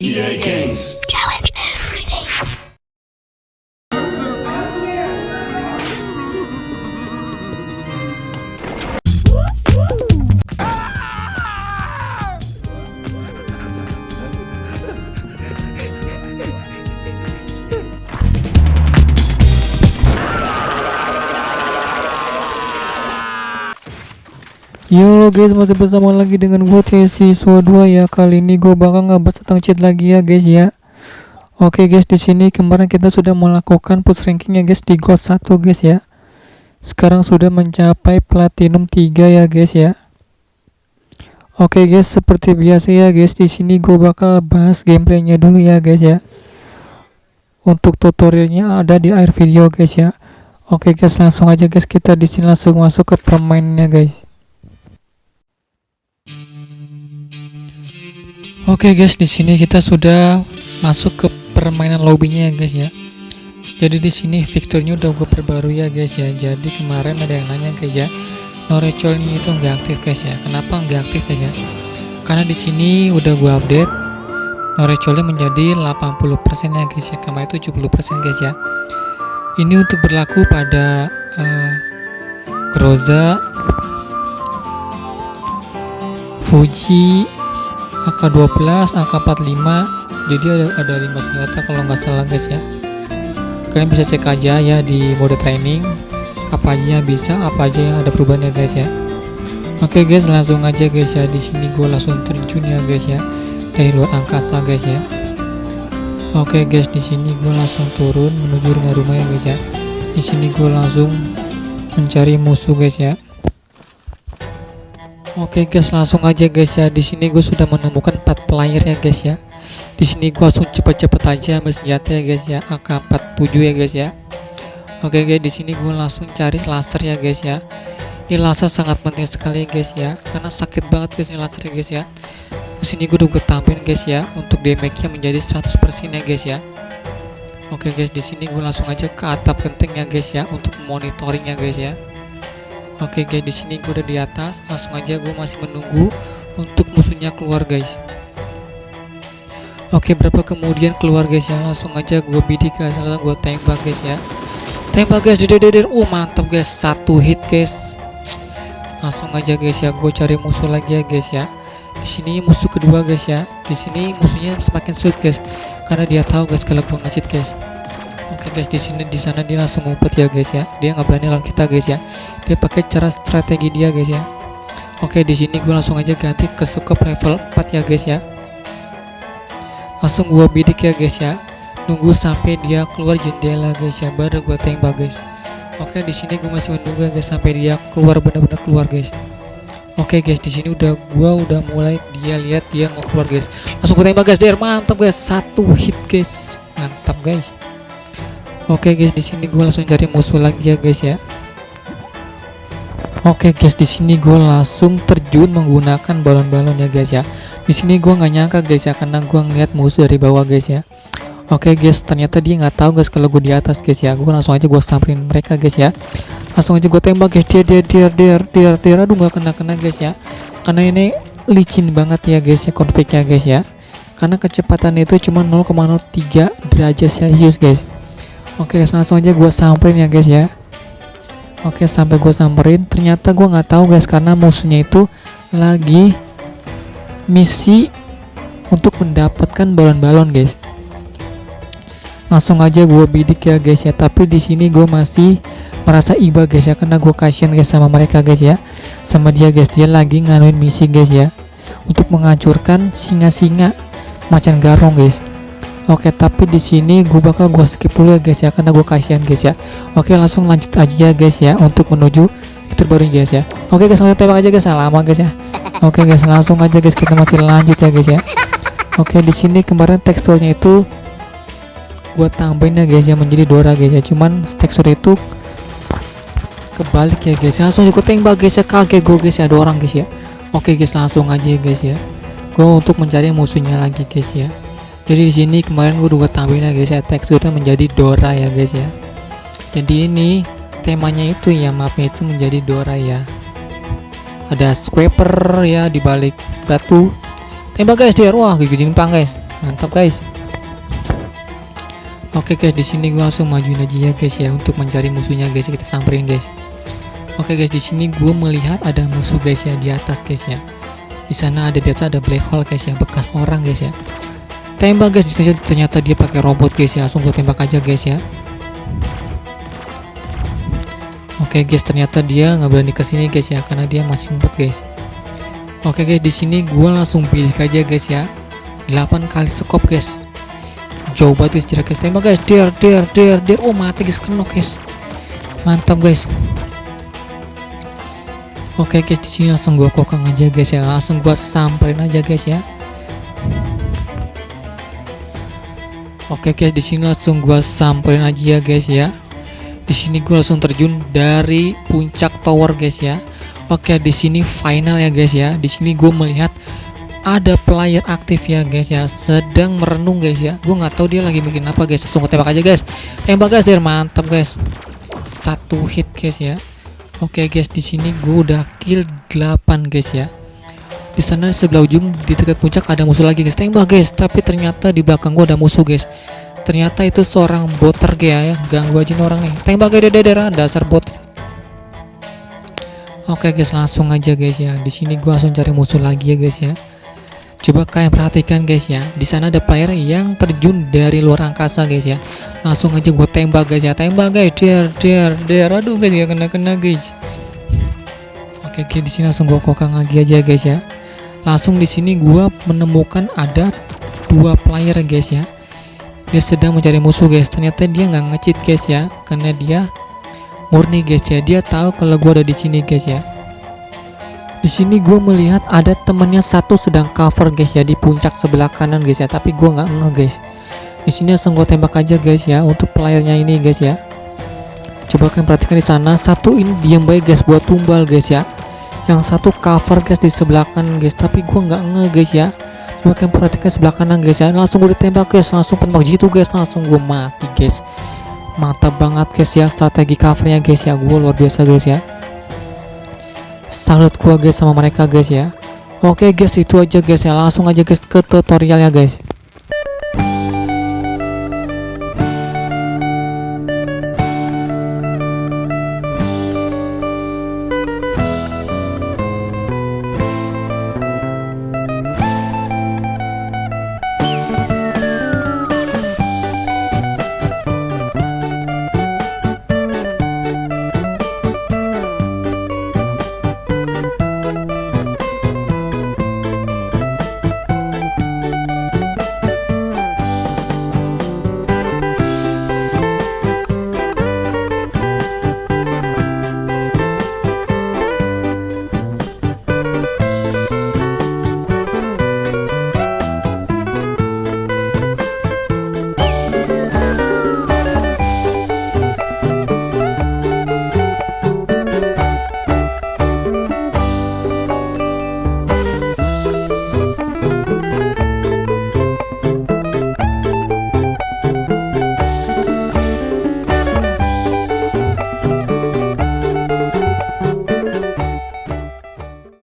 EA Games. Yo guys masih bersama lagi dengan gue siswa 2 ya kali ini gue bakal ngebahas tentang cheat lagi ya guys ya. Oke guys di sini kemarin kita sudah melakukan push ranking ya guys di gold 1 guys ya. Sekarang sudah mencapai platinum 3 ya guys ya. Oke guys seperti biasa ya guys di sini gue bakal bahas gameplaynya dulu ya guys ya. Untuk tutorialnya ada di akhir video guys ya. Oke guys langsung aja guys kita di sini langsung masuk ke permainannya guys Oke guys, di sini kita sudah masuk ke permainan lobbynya ya guys ya. Jadi di sini fiturnya udah gue perbarui ya guys ya. Jadi kemarin ada yang nanya guys ya, Norechol ini itu nggak aktif guys ya. Kenapa nggak aktif guys ya? Karena di sini udah gue update Norecholnya menjadi 80% ya guys ya. Kemarin itu 70% guys ya. Ini untuk berlaku pada uh, Groza, Fuji, AK12, AK45 jadi ada ada 5 senjata kalau nggak salah guys ya. Kalian bisa cek aja ya di mode training. Apa aja yang bisa apa aja yang ada perubahannya guys ya. Oke guys langsung aja guys ya. Di sini gue langsung terjun ya guys ya. Dari luar angkasa guys ya. Oke guys di sini gue langsung turun menuju rumah-rumah ya guys ya. Di sini gue langsung mencari musuh guys ya Oke guys, langsung aja guys ya. Di sini gue sudah menemukan 4 player ya guys ya. Di sini gue langsung cepet-cepet aja ambil senjata ya guys ya. AK47 ya guys ya. Oke guys, di sini gue langsung cari laser ya guys ya. Ini laser sangat penting sekali guys ya, karena sakit banget guys ini laser ya guys ya. Di sini gue udah tambahin guys ya, untuk damage-nya menjadi 100% ya guys ya. Oke guys, di sini gue langsung aja ke atap genteng ya guys ya, untuk monitoring ya guys ya. Oke guys, di sini gue udah di atas. Langsung aja gue masih menunggu untuk musuhnya keluar guys. Oke, berapa kemudian keluar guys ya? Langsung aja gue bidik guys, langsung gue tembak guys ya. Tembak guys, deder deder. Oh mantap guys, satu hit guys. Langsung aja guys ya, gue cari musuh lagi ya guys ya. Di sini musuh kedua guys ya. Di sini musuhnya semakin sulit guys, karena dia tahu guys kalau gue ngecit guys. Oke guys, di sini di sana dia langsung ngumpet ya guys ya. Dia nggak berani lawan kita guys ya. Dia pakai cara strategi dia guys ya. Oke, di sini gue langsung aja ganti ke scope level 4 ya guys ya. Langsung gue bidik ya guys ya. Nunggu sampai dia keluar jendela guys ya, baru gue tembak guys. Oke, di sini gue masih menunggu guys sampai dia keluar benar-benar keluar guys. Oke guys, di sini udah gua udah mulai dia lihat dia mau keluar guys. Langsung gue tembak guys, der mantap guys, satu hit guys, mantap guys. Oke guys, di sini gue langsung cari musuh lagi ya guys ya. Oke guys, di sini gue langsung terjun menggunakan balon-balon ya guys ya. Di sini gue nggak nyangka guys ya, karena gue ngeliat musuh dari bawah guys ya. Oke guys, ternyata dia nggak tahu guys kalau gue di atas guys ya. Gue langsung aja gue samperin mereka guys ya. Langsung aja gue tembak guys, dia dia dia dia dia dia aduh nggak kena kena guys ya. Karena ini licin banget ya guys ya konfignya guys ya. Karena kecepatan itu cuma 0,03 derajat celcius guys. Oke guys, langsung aja gue samperin ya guys ya. Oke sampai gue samperin ternyata gue nggak tahu guys karena musuhnya itu lagi misi untuk mendapatkan balon-balon guys. Langsung aja gue bidik ya guys ya. Tapi di sini gue masih merasa iba guys ya karena gue kasihan guys sama mereka guys ya. Sama dia guys dia lagi nganuin misi guys ya untuk menghancurkan singa-singa macan garong guys. Oke, tapi di sini gue bakal gue skip dulu ya guys ya karena gue kasihan guys ya. Oke, langsung lanjut aja ya guys ya untuk menuju fitur baru guys ya. Oke guys, langsung tembak aja guys, lama guys ya. Oke guys, langsung aja guys kita masih lanjut ya guys ya. Oke, di sini kemarin teksturnya itu gue tambahin ya guys ya menjadi Dora guys ya. Cuman tekstur itu kebalik ya guys. Langsung gue tembak guys ya, kaget gue guys ya ada orang guys ya. Oke guys, langsung aja ya guys ya. Gue untuk mencari musuhnya lagi guys ya jadi di sini kemarin gue udah tambahin ya guys ya teksturnya menjadi Dora ya guys ya. Jadi ini temanya itu ya mapnya itu menjadi Dora ya. Ada scraper ya di balik batu. Tembak guys dia. Wah gigi jimpang guys. Mantap guys. Oke guys di sini gua langsung majuin aja ya guys ya untuk mencari musuhnya guys kita samperin guys. Oke guys di sini gua melihat ada musuh guys ya di atas guys ya. Di sana ada di atas ada black hole guys ya bekas orang guys ya tembak guys ternyata dia pakai robot guys ya langsung gua tembak aja guys ya Oke guys, ternyata dia nggak berani ke sini guys ya, karena dia masih ngumpet guys. Oke guys, di sini gue langsung pilih aja guys ya. 8 kali skop guys. Jauh banget guys jarak guys. Tembak guys. Der der der der. Oh mati guys kena guys. Mantap guys. Oke guys, di sini langsung gue kokang aja guys ya. Langsung gue samperin aja guys ya. Oke guys, di sini langsung gue samperin aja ya guys ya. Di sini gue langsung terjun dari puncak tower guys ya. Oke di sini final ya guys ya. Di sini gue melihat ada player aktif ya guys ya. Sedang merenung guys ya. Gue nggak tahu dia lagi bikin apa guys. Langsung tembak aja guys. Tembak guys dia mantap guys. Satu hit guys ya. Oke guys di sini gue udah kill 8 guys ya di sana sebelah ujung di dekat puncak ada musuh lagi guys. Tembak guys. Tapi ternyata di belakang gue ada musuh guys. Ternyata itu seorang boter ya, ya. Ganggu aja nih orang nih. Tembak gede daerah dasar bot oke guys. Langsung aja guys ya. Di sini gua langsung cari musuh lagi ya guys ya. Coba kalian perhatikan guys ya. Di sana ada player yang terjun dari luar angkasa guys ya. Langsung aja gue tembak guys ya. Tembak guys. Der der der aduh guys. Ya kena kena guys. Oke guys di sini langsung gue kokang lagi aja guys ya langsung di sini gua menemukan ada dua player guys ya. Dia sedang mencari musuh guys. Ternyata dia nggak ngecit guys ya karena dia murni guys ya. Dia tahu kalau gue ada di sini guys ya. Di sini gue melihat ada temennya satu sedang cover guys ya di puncak sebelah kanan guys ya. Tapi gue nggak nge guys. Di sini langsung gue tembak aja guys ya untuk playernya ini guys ya. Coba kalian perhatikan di sana. Satu ini diam baik guys buat tumbal guys ya yang satu cover guys di sebelah kanan guys. Tapi gue nggak nge guys ya. Coba kalian perhatikan sebelah kanan guys ya. Langsung gue ditembak guys. Langsung penembak jitu guys. Langsung gue mati guys. Mantap banget guys ya. Strategi covernya guys ya. Gue luar biasa guys ya. Salut gue guys sama mereka guys ya. Oke guys itu aja guys ya. Langsung aja guys ke tutorialnya guys